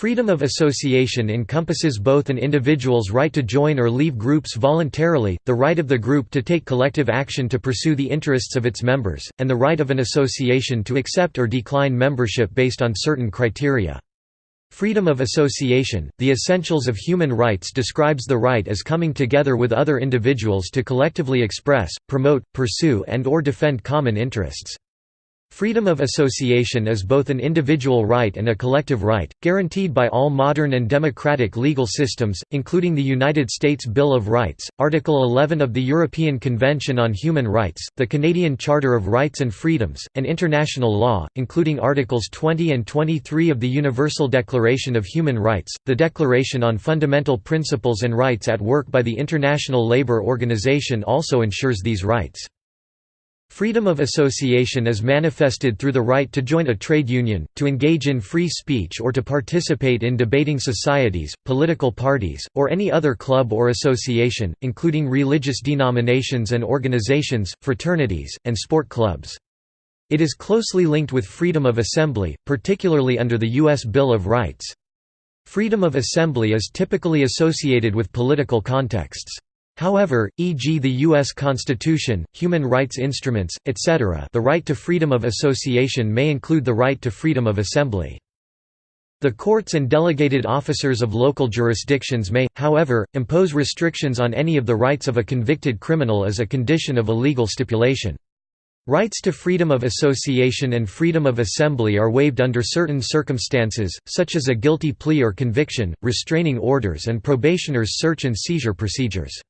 Freedom of association encompasses both an individual's right to join or leave groups voluntarily, the right of the group to take collective action to pursue the interests of its members, and the right of an association to accept or decline membership based on certain criteria. Freedom of association, The Essentials of Human Rights describes the right as coming together with other individuals to collectively express, promote, pursue and or defend common interests. Freedom of association is both an individual right and a collective right, guaranteed by all modern and democratic legal systems, including the United States Bill of Rights, Article 11 of the European Convention on Human Rights, the Canadian Charter of Rights and Freedoms, and international law, including Articles 20 and 23 of the Universal Declaration of Human Rights, the Declaration on Fundamental Principles and Rights at Work by the International Labour Organization also ensures these rights. Freedom of association is manifested through the right to join a trade union, to engage in free speech or to participate in debating societies, political parties, or any other club or association, including religious denominations and organizations, fraternities, and sport clubs. It is closely linked with freedom of assembly, particularly under the U.S. Bill of Rights. Freedom of assembly is typically associated with political contexts. However, e.g. the U.S. Constitution, human rights instruments, etc. the right to freedom of association may include the right to freedom of assembly. The courts and delegated officers of local jurisdictions may, however, impose restrictions on any of the rights of a convicted criminal as a condition of a legal stipulation. Rights to freedom of association and freedom of assembly are waived under certain circumstances, such as a guilty plea or conviction, restraining orders and probationers' search and seizure procedures.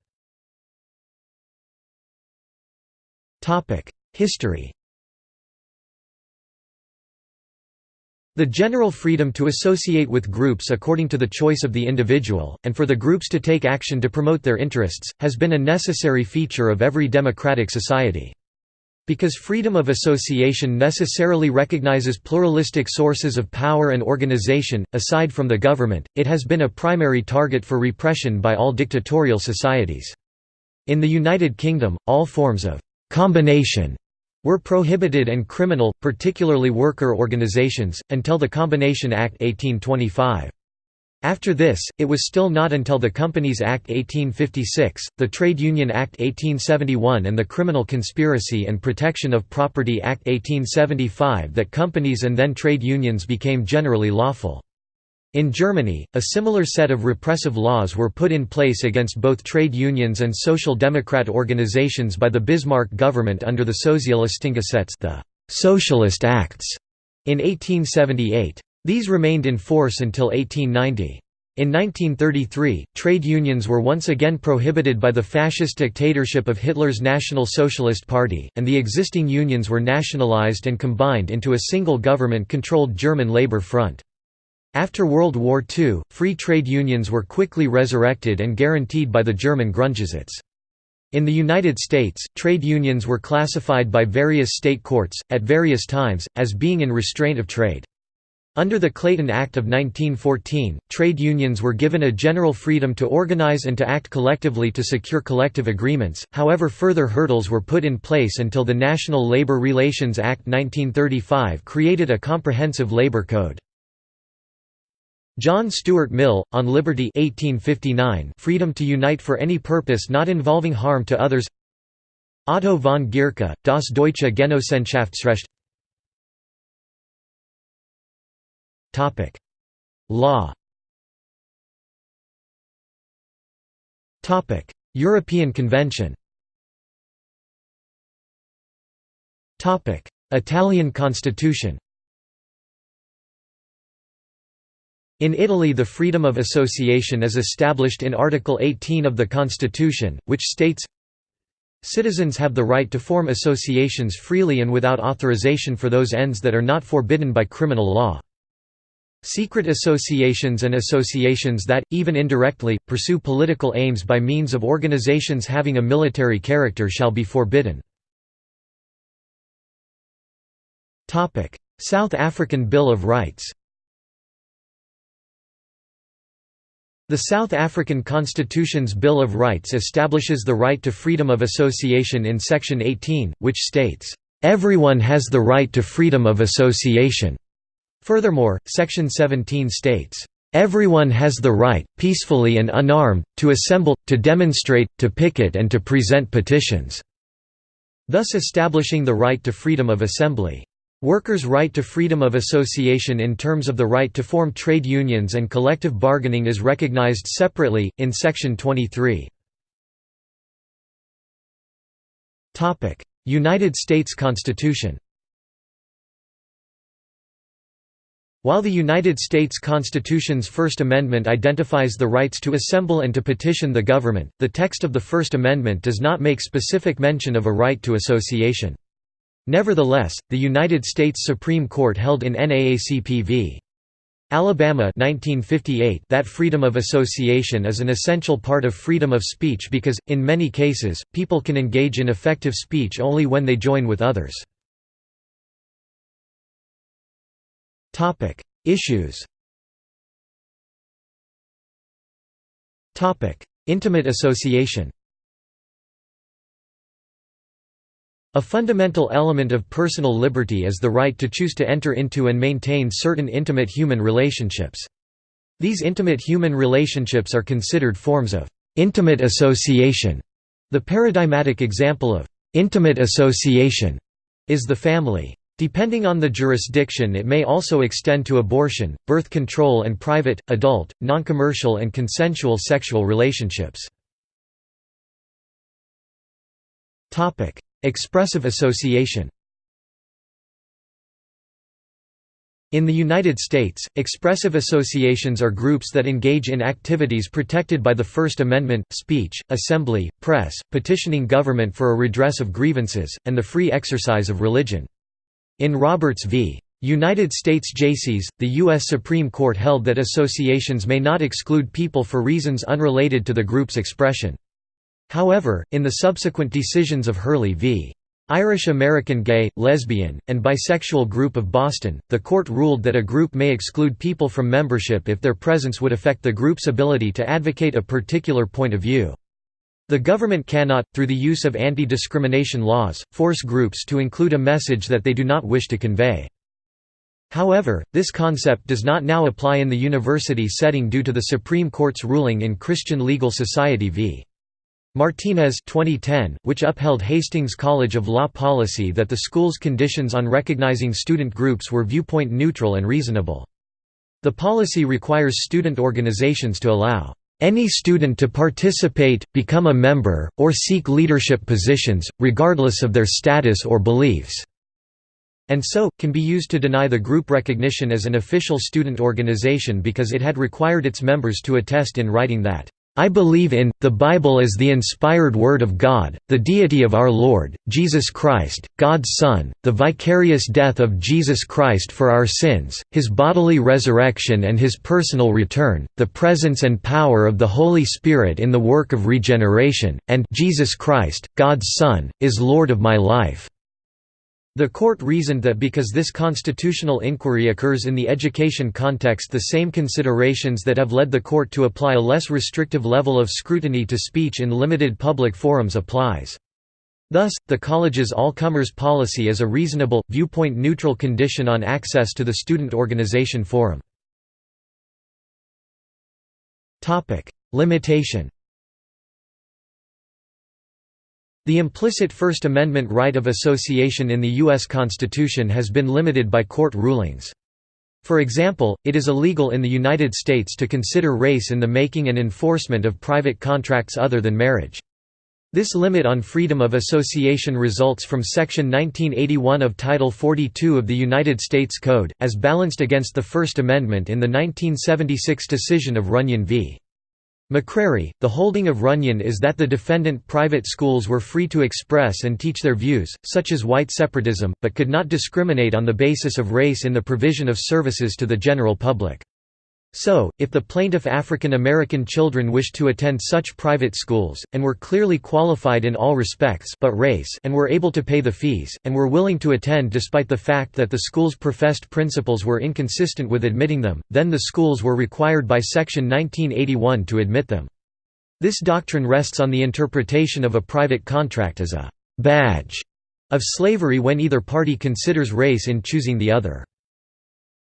History The general freedom to associate with groups according to the choice of the individual, and for the groups to take action to promote their interests, has been a necessary feature of every democratic society. Because freedom of association necessarily recognizes pluralistic sources of power and organization, aside from the government, it has been a primary target for repression by all dictatorial societies. In the United Kingdom, all forms of combination were prohibited and criminal, particularly worker organizations, until the Combination Act 1825. After this, it was still not until the Companies Act 1856, the Trade Union Act 1871 and the Criminal Conspiracy and Protection of Property Act 1875 that companies and then trade unions became generally lawful. In Germany, a similar set of repressive laws were put in place against both trade unions and social democrat organizations by the Bismarck government under the Sozialistengesetz the Socialist Acts in 1878. These remained in force until 1890. In 1933, trade unions were once again prohibited by the fascist dictatorship of Hitler's National Socialist Party, and the existing unions were nationalized and combined into a single government-controlled German Labour Front. After World War II, free trade unions were quickly resurrected and guaranteed by the German Grundgesetz. In the United States, trade unions were classified by various state courts, at various times, as being in restraint of trade. Under the Clayton Act of 1914, trade unions were given a general freedom to organize and to act collectively to secure collective agreements, however further hurdles were put in place until the National Labor Relations Act 1935 created a comprehensive labor code. John Stuart Mill, on Liberty 1859 freedom to unite for any purpose not involving harm to others. Otto von Gierke, Das Deutsche Genossenschaftsrecht. Law. European Convention. Italian Constitution In Italy the freedom of association is established in Article 18 of the Constitution, which states, Citizens have the right to form associations freely and without authorization for those ends that are not forbidden by criminal law. Secret associations and associations that, even indirectly, pursue political aims by means of organizations having a military character shall be forbidden. South African Bill of Rights The South African Constitution's Bill of Rights establishes the right to freedom of association in Section 18, which states, "...everyone has the right to freedom of association." Furthermore, Section 17 states, Everyone has the right, peacefully and unarmed, to assemble, to demonstrate, to picket and to present petitions", thus establishing the right to freedom of assembly. Workers' right to freedom of association in terms of the right to form trade unions and collective bargaining is recognized separately, in Section 23. United States Constitution While the United States Constitution's First Amendment identifies the rights to assemble and to petition the government, the text of the First Amendment does not make specific mention of a right to association. Nevertheless, the United States Supreme Court held in NAACP v. Alabama 1958 that freedom of association is an essential part of freedom of speech because, in many cases, people can engage in effective speech only when they join with others. Issues. Intimate association. A fundamental element of personal liberty is the right to choose to enter into and maintain certain intimate human relationships. These intimate human relationships are considered forms of intimate association. The paradigmatic example of intimate association is the family. Depending on the jurisdiction it may also extend to abortion, birth control and private, adult, non-commercial and consensual sexual relationships. Expressive association In the United States, expressive associations are groups that engage in activities protected by the First Amendment, speech, assembly, press, petitioning government for a redress of grievances, and the free exercise of religion. In Roberts v. United States Jaycees, the U.S. Supreme Court held that associations may not exclude people for reasons unrelated to the group's expression. However, in the subsequent decisions of Hurley v. Irish American Gay, Lesbian, and Bisexual Group of Boston, the court ruled that a group may exclude people from membership if their presence would affect the group's ability to advocate a particular point of view. The government cannot, through the use of anti-discrimination laws, force groups to include a message that they do not wish to convey. However, this concept does not now apply in the university setting due to the Supreme Court's ruling in Christian Legal Society v. Martinez 2010, which upheld Hastings College of Law policy that the school's conditions on recognizing student groups were viewpoint neutral and reasonable. The policy requires student organizations to allow any student to participate, become a member, or seek leadership positions, regardless of their status or beliefs", and so, can be used to deny the group recognition as an official student organization because it had required its members to attest in writing that I believe in, the Bible as the inspired Word of God, the deity of our Lord, Jesus Christ, God's Son, the vicarious death of Jesus Christ for our sins, His bodily resurrection and His personal return, the presence and power of the Holy Spirit in the work of regeneration, and Jesus Christ, God's Son, is Lord of my life. The court reasoned that because this constitutional inquiry occurs in the education context the same considerations that have led the court to apply a less restrictive level of scrutiny to speech in limited public forums applies. Thus, the college's all-comers policy is a reasonable, viewpoint-neutral condition on access to the student organization forum. Limitation The implicit First Amendment right of association in the U.S. Constitution has been limited by court rulings. For example, it is illegal in the United States to consider race in the making and enforcement of private contracts other than marriage. This limit on freedom of association results from Section 1981 of Title 42 of the United States Code, as balanced against the First Amendment in the 1976 decision of Runyon v. McCrary, the holding of Runyon is that the defendant private schools were free to express and teach their views, such as white separatism, but could not discriminate on the basis of race in the provision of services to the general public. So, if the plaintiff African American children wished to attend such private schools, and were clearly qualified in all respects but race and were able to pay the fees, and were willing to attend despite the fact that the school's professed principles were inconsistent with admitting them, then the schools were required by Section 1981 to admit them. This doctrine rests on the interpretation of a private contract as a «badge» of slavery when either party considers race in choosing the other.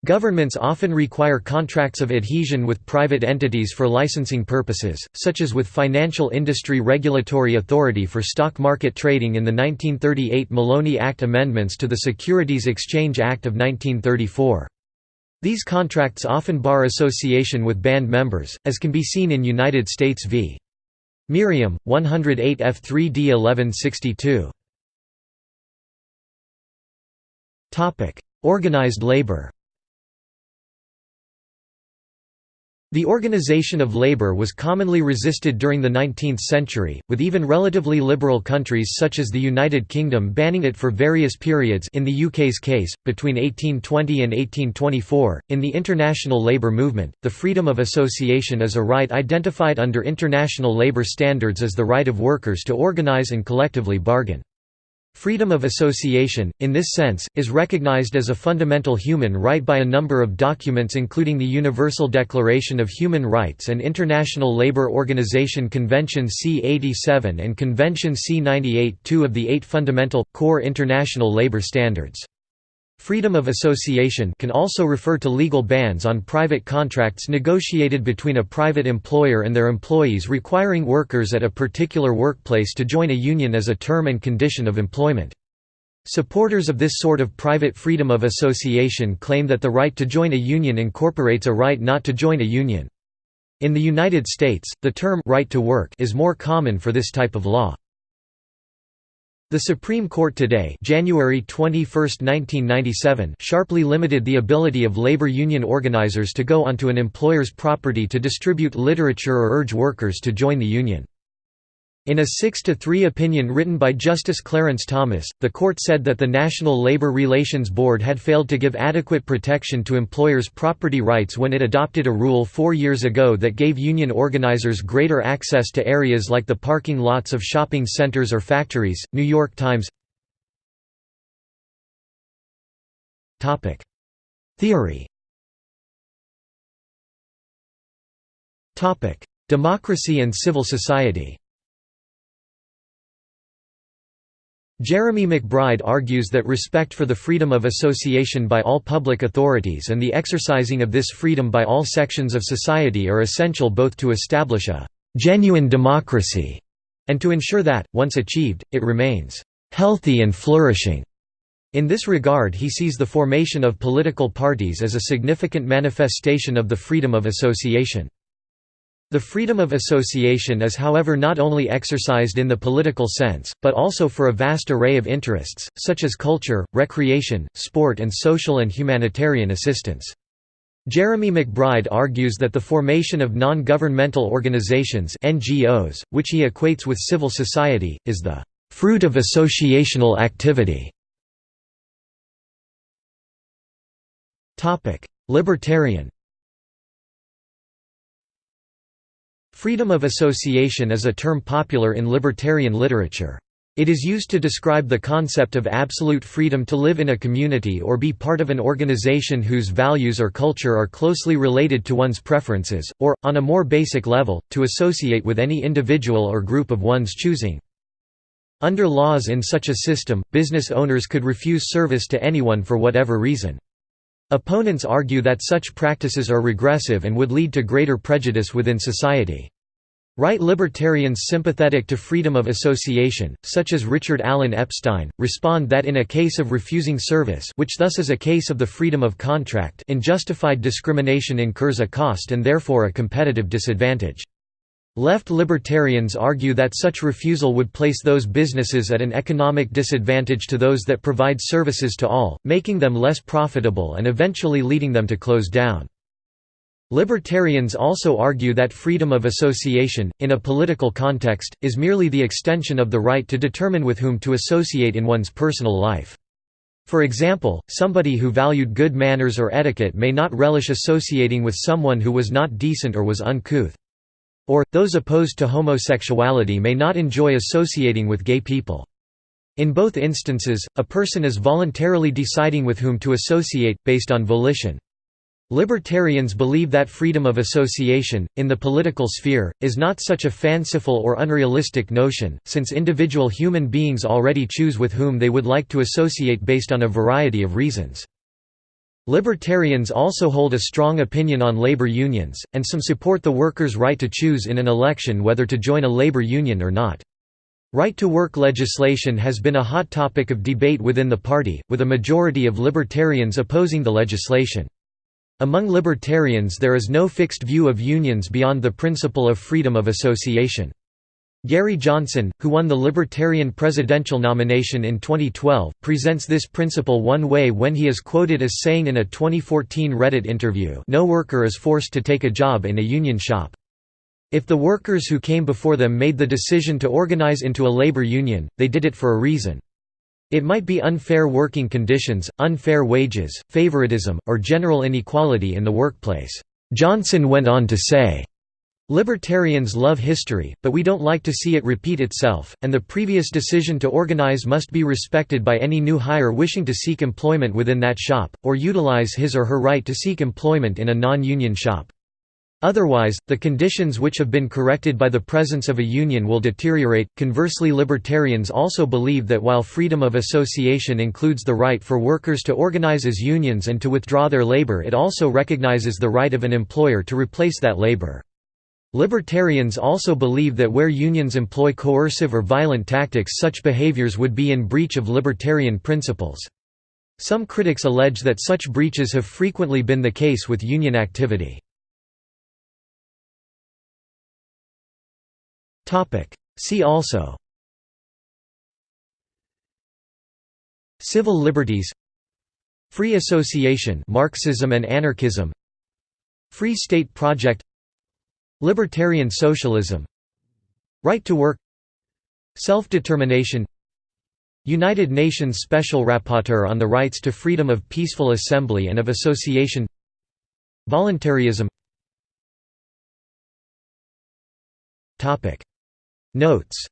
Governments often require contracts of adhesion with private entities for licensing purposes, such as with Financial Industry Regulatory Authority for stock market trading in the 1938 Maloney Act amendments to the Securities Exchange Act of 1934. These contracts often bar association with band members, as can be seen in United States v. Merriam, 108 F3D 1162. Organized labor The organization of labor was commonly resisted during the 19th century, with even relatively liberal countries such as the United Kingdom banning it for various periods in the UK's case, between 1820 and 1824. In the international labour movement, the freedom of association is a right identified under international labour standards as the right of workers to organise and collectively bargain. Freedom of association, in this sense, is recognized as a fundamental human right by a number of documents including the Universal Declaration of Human Rights and International Labour Organization Convention C-87 and Convention C-98 two of the eight fundamental, core international labour standards. Freedom of association can also refer to legal bans on private contracts negotiated between a private employer and their employees requiring workers at a particular workplace to join a union as a term and condition of employment. Supporters of this sort of private freedom of association claim that the right to join a union incorporates a right not to join a union. In the United States, the term right to work is more common for this type of law. The Supreme Court today January 21, 1997 sharply limited the ability of labor union organizers to go onto an employer's property to distribute literature or urge workers to join the union. In a 6–3 opinion written by Justice Clarence Thomas, the court said that the National Labor Relations Board had failed to give adequate protection to employers' property rights when it adopted a rule four years ago that gave union organizers greater access to areas like the parking lots of shopping centers or factories. New York Times. Theory. Democracy and civil society Jeremy McBride argues that respect for the freedom of association by all public authorities and the exercising of this freedom by all sections of society are essential both to establish a «genuine democracy» and to ensure that, once achieved, it remains «healthy and flourishing». In this regard he sees the formation of political parties as a significant manifestation of the freedom of association. The freedom of association is however not only exercised in the political sense, but also for a vast array of interests, such as culture, recreation, sport and social and humanitarian assistance. Jeremy McBride argues that the formation of non-governmental organizations NGOs, which he equates with civil society, is the «fruit of associational activity». Libertarian Freedom of association is a term popular in libertarian literature. It is used to describe the concept of absolute freedom to live in a community or be part of an organization whose values or culture are closely related to one's preferences, or, on a more basic level, to associate with any individual or group of one's choosing. Under laws in such a system, business owners could refuse service to anyone for whatever reason. Opponents argue that such practices are regressive and would lead to greater prejudice within society. Right libertarians sympathetic to freedom of association, such as Richard Allen Epstein, respond that in a case of refusing service which thus is a case of the freedom of contract unjustified discrimination incurs a cost and therefore a competitive disadvantage. Left libertarians argue that such refusal would place those businesses at an economic disadvantage to those that provide services to all, making them less profitable and eventually leading them to close down. Libertarians also argue that freedom of association, in a political context, is merely the extension of the right to determine with whom to associate in one's personal life. For example, somebody who valued good manners or etiquette may not relish associating with someone who was not decent or was uncouth. Or, those opposed to homosexuality may not enjoy associating with gay people. In both instances, a person is voluntarily deciding with whom to associate, based on volition. Libertarians believe that freedom of association, in the political sphere, is not such a fanciful or unrealistic notion, since individual human beings already choose with whom they would like to associate based on a variety of reasons. Libertarians also hold a strong opinion on labor unions, and some support the workers' right to choose in an election whether to join a labor union or not. Right-to-work legislation has been a hot topic of debate within the party, with a majority of libertarians opposing the legislation. Among libertarians there is no fixed view of unions beyond the principle of freedom of association. Gary Johnson, who won the Libertarian presidential nomination in 2012, presents this principle one way when he is quoted as saying in a 2014 Reddit interview no worker is forced to take a job in a union shop. If the workers who came before them made the decision to organize into a labor union, they did it for a reason. It might be unfair working conditions, unfair wages, favoritism, or general inequality in the workplace. Johnson went on to say, Libertarians love history, but we don't like to see it repeat itself, and the previous decision to organize must be respected by any new hire wishing to seek employment within that shop, or utilize his or her right to seek employment in a non-union shop. Otherwise, the conditions which have been corrected by the presence of a union will deteriorate. Conversely, libertarians also believe that while freedom of association includes the right for workers to organize as unions and to withdraw their labor, it also recognizes the right of an employer to replace that labor. Libertarians also believe that where unions employ coercive or violent tactics, such behaviors would be in breach of libertarian principles. Some critics allege that such breaches have frequently been the case with union activity. See also Civil liberties Free association Marxism and anarchism Free state project Libertarian socialism Right to work Self-determination United Nations Special Rapporteur on the Rights to Freedom of Peaceful Assembly and of Association Voluntarism. Notes